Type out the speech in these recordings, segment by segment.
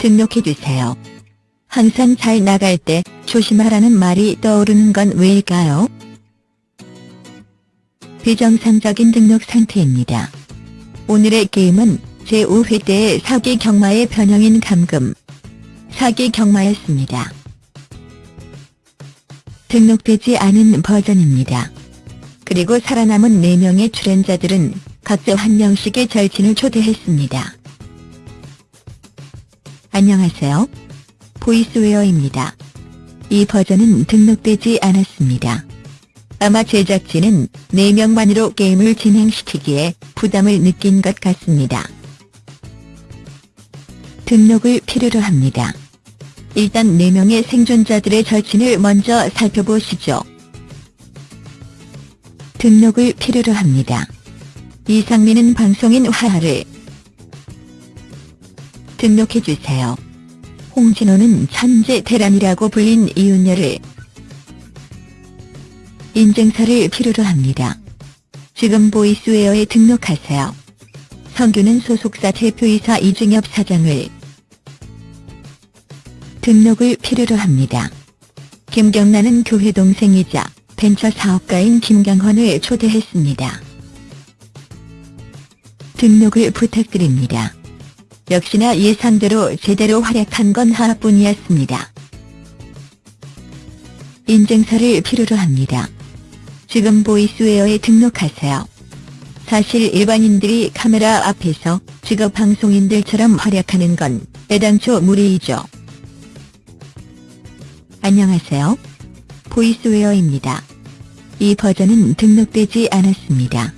등록해주세요. 항상 잘 나갈 때 조심하라는 말이 떠오르는 건 왜일까요? 비정상적인 등록 상태입니다. 오늘의 게임은 제5회 때의 사기 경마의 변형인 감금. 사기 경마였습니다. 등록되지 않은 버전입니다. 그리고 살아남은 4명의 출연자들은 각자 한 명씩의 절친을 초대했습니다. 안녕하세요. 보이스웨어입니다. 이 버전은 등록되지 않았습니다. 아마 제작진은 4명만으로 게임을 진행시키기에 부담을 느낀 것 같습니다. 등록을 필요로 합니다. 일단 4명의 생존자들의 절친을 먼저 살펴보시죠. 등록을 필요로 합니다. 이상민은 방송인 화하를 등록해주세요. 홍진호는 천재 대란이라고 불린 이윤열을 인증서를 필요로 합니다. 지금 보이스웨어에 등록하세요. 성규는 소속사 대표이사 이중엽 사장을 등록을 필요로 합니다. 김경란은 교회 동생이자 벤처 사업가인 김경헌을 초대했습니다. 등록을 부탁드립니다. 역시나 예상대로 제대로 활약한 건 하나뿐이었습니다. 인증서를 필요로 합니다. 지금 보이스웨어에 등록하세요. 사실 일반인들이 카메라 앞에서 직업 방송인들처럼 활약하는 건 애당초 무리이죠. 안녕하세요. 보이스웨어입니다. 이 버전은 등록되지 않았습니다.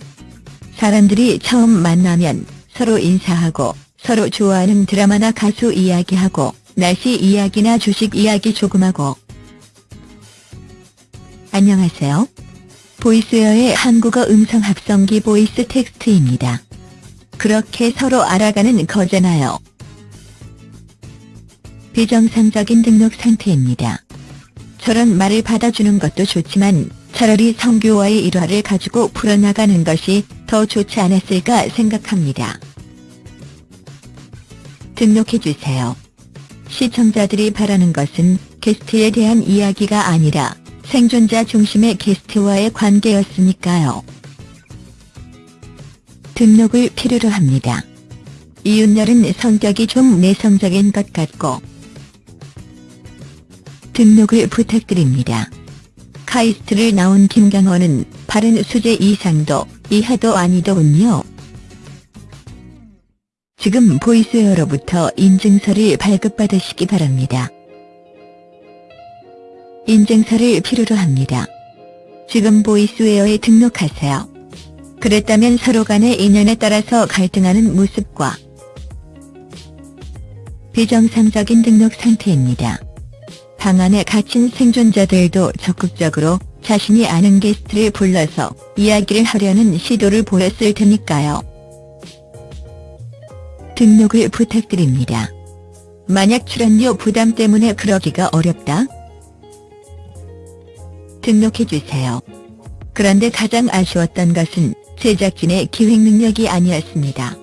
사람들이 처음 만나면 서로 인사하고 서로 좋아하는 드라마나 가수 이야기하고 날씨 이야기나 주식 이야기 조금 하고 안녕하세요. 보이스웨어의 한국어 음성 합성기 보이스 텍스트입니다. 그렇게 서로 알아가는 거잖아요. 비정상적인 등록 상태입니다. 저런 말을 받아주는 것도 좋지만 차라리 성교와의 일화를 가지고 풀어나가는 것이 더 좋지 않았을까 생각합니다. 등록해주세요. 시청자들이 바라는 것은 게스트에 대한 이야기가 아니라 생존자 중심의 게스트와의 관계였으니까요. 등록을 필요로 합니다. 이윤열은 성격이 좀 내성적인 것 같고 등록을 부탁드립니다. 카이스트를 나온 김경원은 바른 수제 이상도 이하도 아니더군요. 지금 보이스웨어로부터 인증서를 발급받으시기 바랍니다. 인증서를 필요로 합니다. 지금 보이스웨어에 등록하세요. 그랬다면 서로 간의 인연에 따라서 갈등하는 모습과 비정상적인 등록 상태입니다. 방 안에 갇힌 생존자들도 적극적으로 자신이 아는 게스트를 불러서 이야기를 하려는 시도를 보였을 테니까요. 등록을 부탁드립니다. 만약 출연료 부담 때문에 그러기가 어렵다? 등록해주세요. 그런데 가장 아쉬웠던 것은 제작진의 기획 능력이 아니었습니다.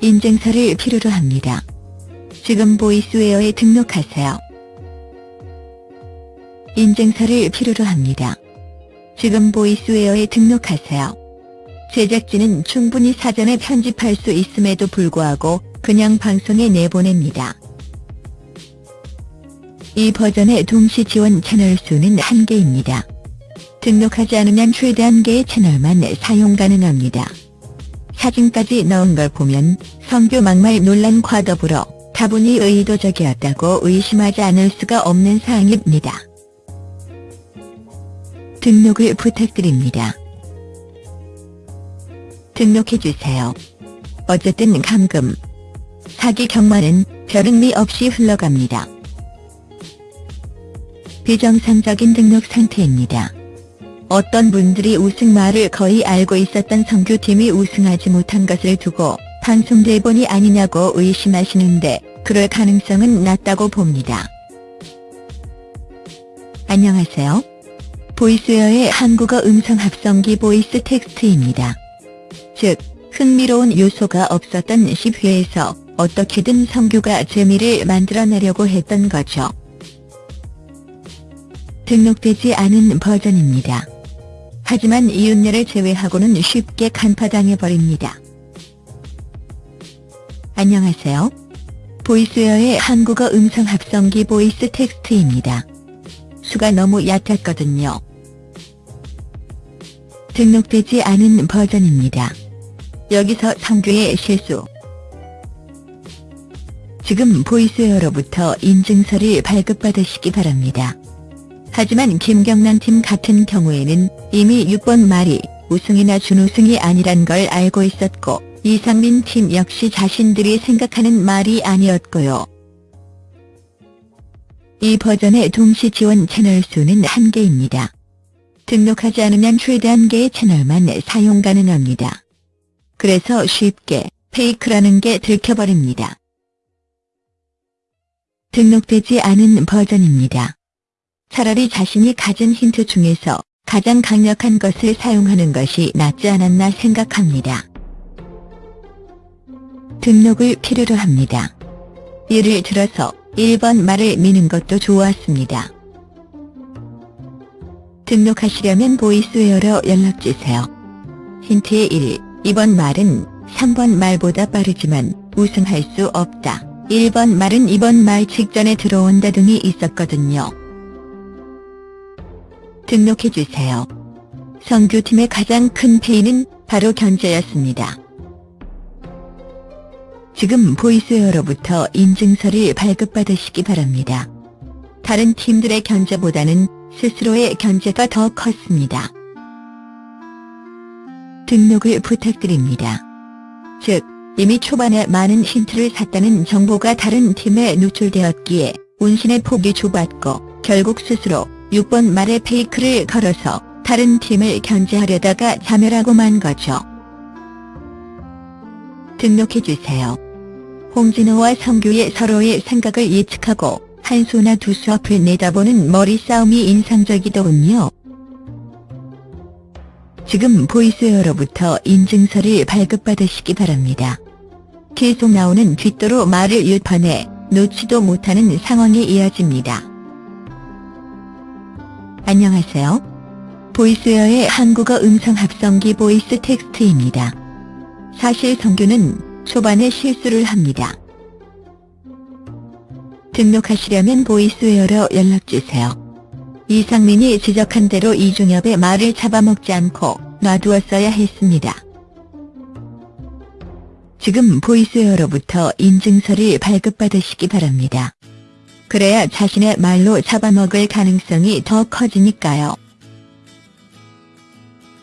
인증서를 필요로 합니다. 지금 보이스웨어에 등록하세요. 인증서를 필요로 합니다. 지금 보이스웨어에 등록하세요. 제작진은 충분히 사전에 편집할 수 있음에도 불구하고 그냥 방송에 내보냅니다. 이 버전의 동시 지원 채널 수는 한개입니다 등록하지 않으면 최대 한개의 채널만 사용 가능합니다. 사진까지 넣은 걸 보면 성교 막말 논란과 더불어 다분히 의도적이었다고 의심하지 않을 수가 없는 사항입니다. 등록을 부탁드립니다. 등록해주세요. 어쨌든 감금, 사기 경마는 별 의미 없이 흘러갑니다. 비정상적인 등록 상태입니다. 어떤 분들이 우승말을 거의 알고 있었던 성규팀이 우승하지 못한 것을 두고 방송 대본이 아니냐고 의심하시는데 그럴 가능성은 낮다고 봅니다. 안녕하세요. 보이스웨어의 한국어 음성 합성기 보이스 텍스트입니다. 즉, 흥미로운 요소가 없었던 10회에서 어떻게든 성규가 재미를 만들어내려고 했던 거죠. 등록되지 않은 버전입니다. 하지만 이윤열을 제외하고는 쉽게 간파당해버립니다. 안녕하세요. 보이스웨어의 한국어 음성 합성기 보이스 텍스트입니다. 수가 너무 얕았거든요. 등록되지 않은 버전입니다. 여기서 성규의 실수. 지금 보이스웨어로부터 인증서를 발급받으시기 바랍니다. 하지만 김경란 팀 같은 경우에는 이미 6번 말이 우승이나 준우승이 아니란 걸 알고 있었고 이상민 팀 역시 자신들이 생각하는 말이 아니었고요. 이 버전의 동시 지원 채널 수는 한개입니다 등록하지 않으면 최대 한 개의 채널만 사용 가능합니다. 그래서 쉽게 페이크라는 게 들켜버립니다. 등록되지 않은 버전입니다. 차라리 자신이 가진 힌트 중에서 가장 강력한 것을 사용하는 것이 낫지 않았나 생각합니다. 등록을 필요로 합니다. 예를 들어서 1번 말을 미는 것도 좋았습니다. 등록하시려면 보이스웨어로 연락주세요. 힌트의 1. 2번 말은 3번 말보다 빠르지만 우승할 수 없다. 1번 말은 2번 말 직전에 들어온다 등이 있었거든요. 등록해주세요. 성규팀의 가장 큰 패인은 바로 견제였습니다. 지금 보이스웨어로부터 인증서를 발급받으시기 바랍니다. 다른 팀들의 견제보다는 스스로의 견제가 더 컸습니다. 등록을 부탁드립니다. 즉, 이미 초반에 많은 힌트를 샀다는 정보가 다른 팀에 노출되었기에 운신의 폭이 좁았고 결국 스스로 6번 말에 페이크를 걸어서 다른 팀을 견제하려다가 자멸하고 만 거죠. 등록해주세요. 홍진호와 성규의 서로의 생각을 예측하고 한 수나 두 수 앞을 내다보는 머리싸움이 인상적이더군요. 지금 보이스웨어로부터 인증서를 발급받으시기 바랍니다. 계속 나오는 뒷도로 말을 윷판에 놓지도 못하는 상황이 이어집니다. 안녕하세요. 보이스웨어의 한국어 음성 합성기 보이스 텍스트입니다. 사실 성규는 초반에 실수를 합니다. 등록하시려면 보이스웨어로 연락주세요. 이상민이 지적한 대로 이중엽의 말을 잡아먹지 않고 놔두었어야 했습니다. 지금 보이스웨어로부터 인증서를 발급받으시기 바랍니다. 그래야 자신의 말로 잡아먹을 가능성이 더 커지니까요.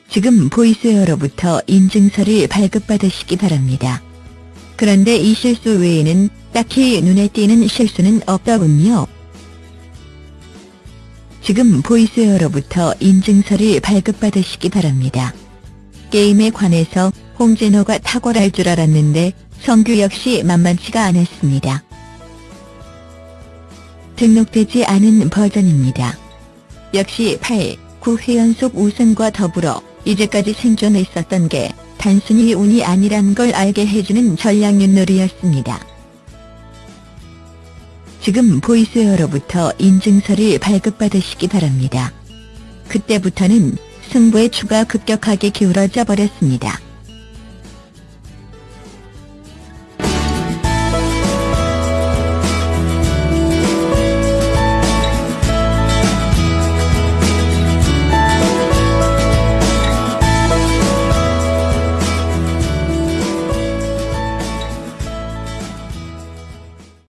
지금 보이스웨어로부터 인증서를 발급받으시기 바랍니다. 그런데 이 실수 외에는 딱히 눈에 띄는 실수는 없더군요. 지금 보이스웨어로부터 인증서를 발급받으시기 바랍니다. 게임에 관해서 홍진호가 탁월할 줄 알았는데 성규 역시 만만치가 않았습니다. 등록되지 않은 버전입니다. 역시 8, 9회 연속 우승과 더불어 이제까지 생존했었던 게 단순히 운이 아니란 걸 알게 해주는 전략윤놀이였습니다. 지금 보이스웨어로부터 인증서를 발급받으시기 바랍니다. 그때부터는 승부의 추가 급격하게 기울어져 버렸습니다.